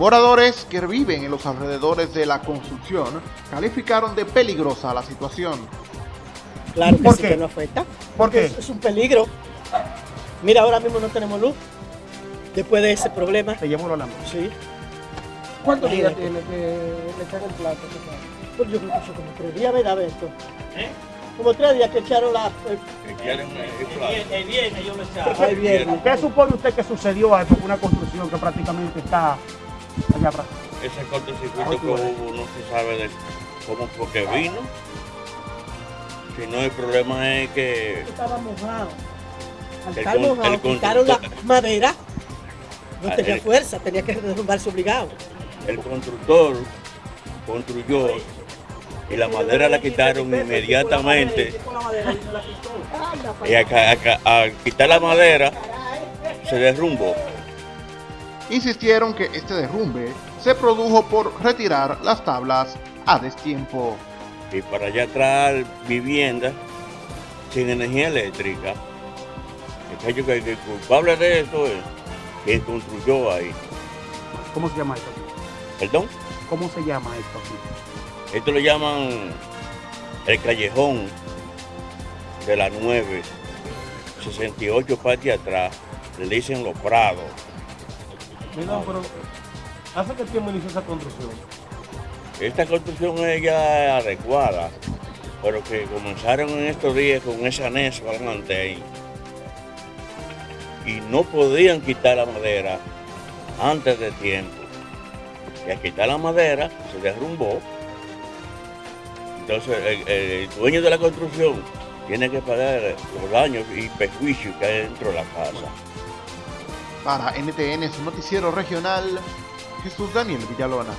Moradores que viven en los alrededores de la construcción calificaron de peligrosa la situación. Claro que ¿Por sí qué? que nos afecta. ¿Por qué? Es, es un peligro. Mira, ahora mismo no tenemos luz. Después de ese problema. Te llevo la mano. Sí. ¿Cuántos días tiene que le echan el plato? Pues yo creo que eso como tres días, ¿verdad, Beto? Como tres días que echaron la... El viernes yo lo echaba. ¿Qué supone usted que sucedió ahí? Porque una construcción que prácticamente está allá atrás. Ese cortocircuito que hubo no se sabe de cómo fue que vino. Si no, el problema es que Estaba mojado. Al El estar con- mojado, el quitaron la madera. No Ah, tenía el- fuerza, tenía que derrumbarse obligado. el constructor construyó y la madera la quitaron inmediatamente. Y acá- acá- al quitar la madera se derrumbó. Insistieron que este derrumbe se produjo por retirar las tablas a destiempo. Y para allá atrás viviendas sin energía eléctrica. El que- el culpable de eso es quien construyó ahí. ¿Cómo se llama esto? ¿Perdón? ¿Cómo se llama esto aquí? Esto lo llaman el callejón de la 9, 68 parte atrás, le dicen los prados. Mira, pero ¿hace qué tiempo inició esa construcción? Esta construcción es ya adecuada, pero que comenzaron en estos días con ese anexo adelante ahí. Y no podían quitar la madera antes de tiempo. Y al quitar la madera se derrumbó. Entonces el, el dueño de la construcción tiene que pagar los daños y perjuicios que hay dentro de la casa. Para NTN, su noticiero regional, Jesús Daniel Villalona.